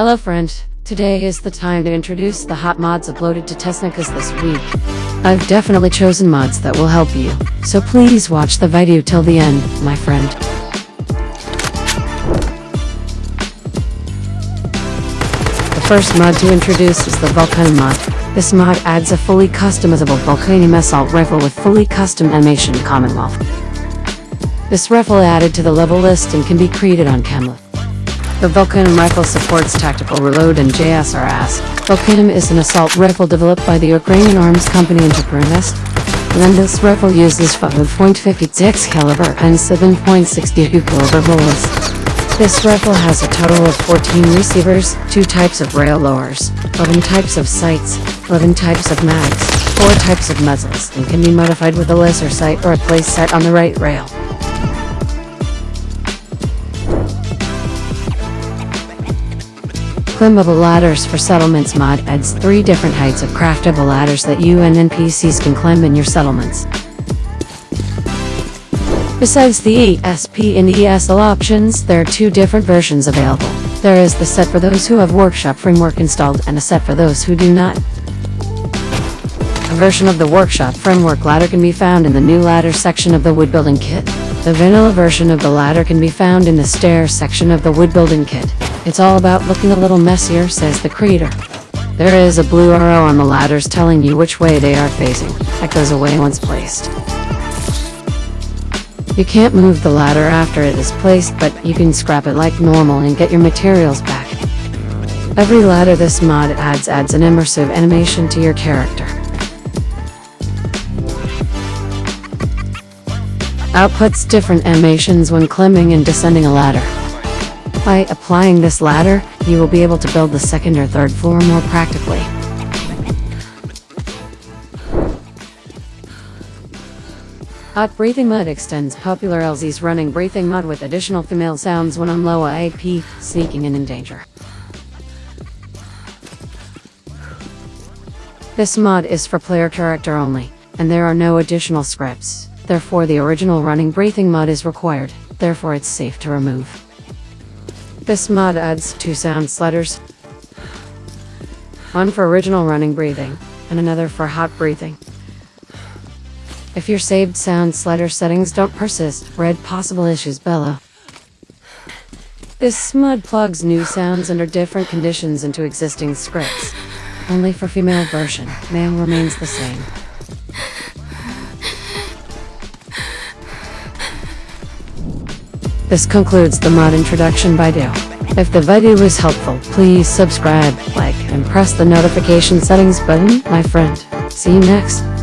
Hello friend, today is the time to introduce the hot mods uploaded to Tesnicus this week. I've definitely chosen mods that will help you, so please watch the video till the end, my friend. The first mod to introduce is the Volcano mod. This mod adds a fully customizable Volcanium assault rifle with fully custom animation Commonwealth. This rifle added to the level list and can be created on Camlet. The Volcanum rifle supports tactical reload and JSRS. Volcanum is an assault rifle developed by the Ukrainian arms company Interproinvest. And this rifle uses 5.56 caliber and 7.62 caliber bullets. This rifle has a total of 14 receivers, 2 types of rail lowers, 11 types of sights, 11 types of mags, 4 types of muzzles, and can be modified with a laser sight or a place set on the right rail. Climbable ladders for settlements mod adds three different heights of craftable ladders that you and NPCs can climb in your settlements. Besides the ESP and ESL options, there are two different versions available. There is the set for those who have Workshop framework installed and a set for those who do not. A version of the Workshop framework ladder can be found in the new ladder section of the wood building kit. The vanilla version of the ladder can be found in the stairs section of the wood building kit. It's all about looking a little messier, says the creator. There is a blue arrow on the ladders telling you which way they are facing. That goes away once placed. You can't move the ladder after it is placed, but you can scrap it like normal and get your materials back. Every ladder this mod adds adds an immersive animation to your character. Outputs different animations when climbing and descending a ladder. By applying this ladder, you will be able to build the second or third floor more practically. Hot Breathing Mud extends popular LZ's running breathing mud with additional female sounds when on low AP, sneaking and in danger. This mod is for player character only, and there are no additional scripts, therefore the original running breathing mud is required, therefore it's safe to remove. This mod adds two sound sliders. One for original running breathing, and another for hot breathing. If your saved sound slider settings don't persist, read possible issues below. This mod plugs new sounds under different conditions into existing scripts. Only for female version, male remains the same. This concludes the mod introduction by Dale. If the video was helpful, please subscribe, like, and press the notification settings button, my friend. See you next.